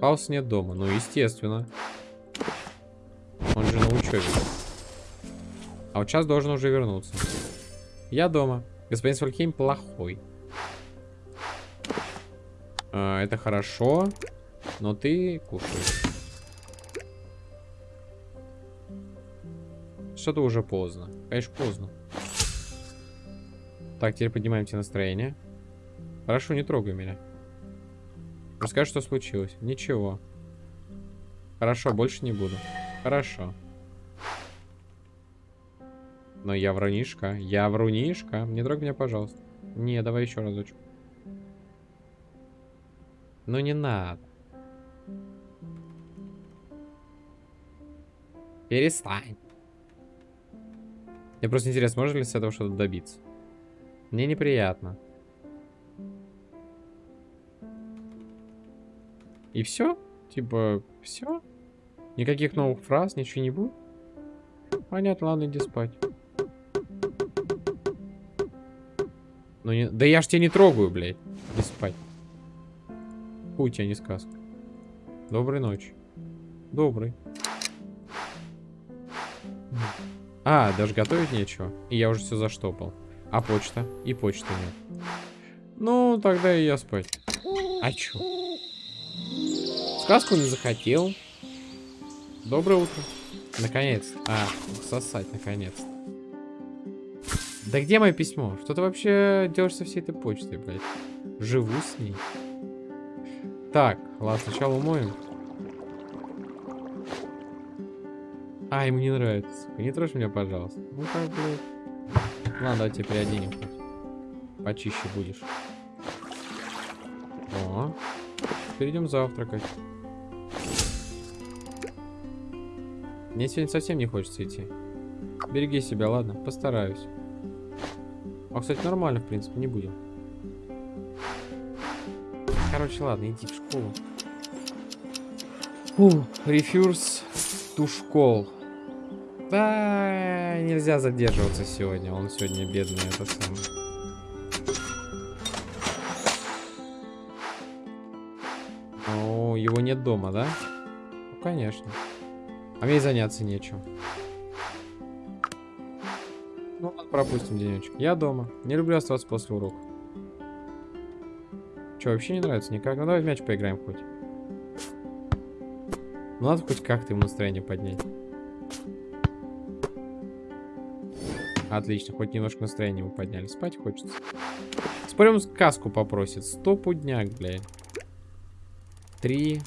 Хаус нет дома. Ну, естественно. Он же на учебе. А вот сейчас должен уже вернуться. Я дома. Господин Свальхейм плохой. А, это хорошо. Но ты кушаешь. Что-то уже поздно. Конечно, поздно. Так, теперь поднимаем тебе настроение. Хорошо, не трогай меня. Расскажи, что случилось. Ничего. Хорошо, больше не буду. Хорошо. Но я врунишка. Я врунишка. Не трогай меня, пожалуйста. Не, давай еще разочек. Ну не надо. Перестань. Мне просто интересно, можно ли с этого что-то добиться? Мне неприятно. И все? Типа, все? Никаких новых фраз, ничего не будет? Понятно, ладно, иди спать. Ну не... Да я ж тебя не трогаю, блядь. Иди спать. Хуй тебя не сказка. Доброй ночи. Добрый. А, даже готовить нечего. И я уже все заштопал. А почта? И почты нет. Ну, тогда и я спать. А чё? Сказку не захотел. Доброе утро. Наконец. А, сосать, наконец. Да где мое письмо? Что ты вообще делаешь со всей этой почтой, блядь? Живу с ней. Так, ладно, сначала умоем. А, ему не нравится. Не трожь меня, пожалуйста. Ну как, блядь. Ладно, давай тебя переоденем. Почище будешь. О, перейдем завтракать. Мне сегодня совсем не хочется идти. Береги себя, ладно? Постараюсь. А, кстати, нормально, в принципе, не будем. Короче, ладно, иди в школу. Фу, рефюрс ту школ. Да, нельзя задерживаться сегодня. Он сегодня бедный, это самое. О, его нет дома, да? Ну, конечно. А мне заняться нечем. Ну, пропустим денечек. Я дома. Не люблю оставаться после урока. Че, вообще не нравится никак? Ну, давай в мяч поиграем хоть. Ну, надо хоть как-то ему настроение поднять. Отлично, хоть немножко настроение ему подняли. Спать хочется. Спорим, сказку попросит. Стопудняк, блядь. Три,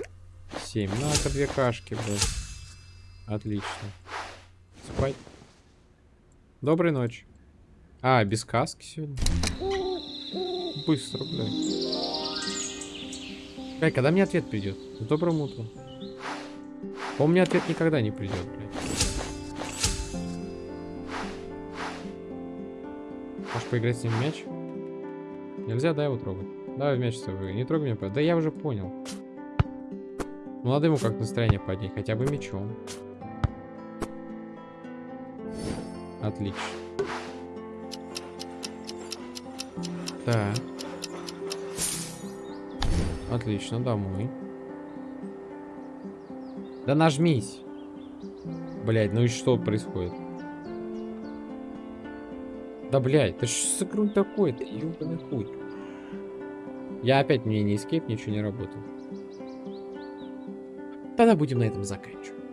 семь. Ну, это две кашки, блядь. Отлично. Спать. Доброй ночи. А, без каски сегодня? Быстро, блядь. Эй, когда мне ответ придет? С добрым утром. По мне ответ никогда не придет, блядь. Можешь поиграть с ним в мяч? Нельзя, да, его трогать? Давай в мяч с тобой. Не трогай меня. Да я уже понял. Ну, надо ему как настроение поднять. Хотя бы мячом. Отлично. Так. Отлично, домой. Да нажмись. Блять, ну и что происходит? Да, блядь, ты что за грунь такой-то? Ёбаный хуй. Я опять мне не escape, ничего не работает. Тогда будем на этом заканчивать.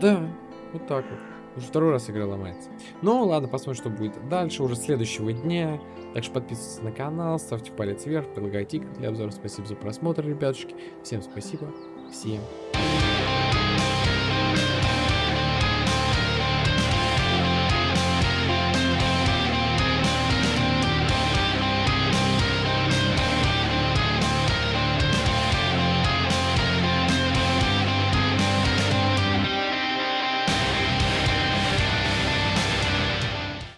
Да, вот так вот. Уже второй раз игра ломается. Ну, ладно, посмотрим, что будет дальше, уже следующего дня. Так что подписывайтесь на канал, ставьте палец вверх, предлагайте игры для обзора. Спасибо за просмотр, ребятушки. Всем спасибо. Всем пока.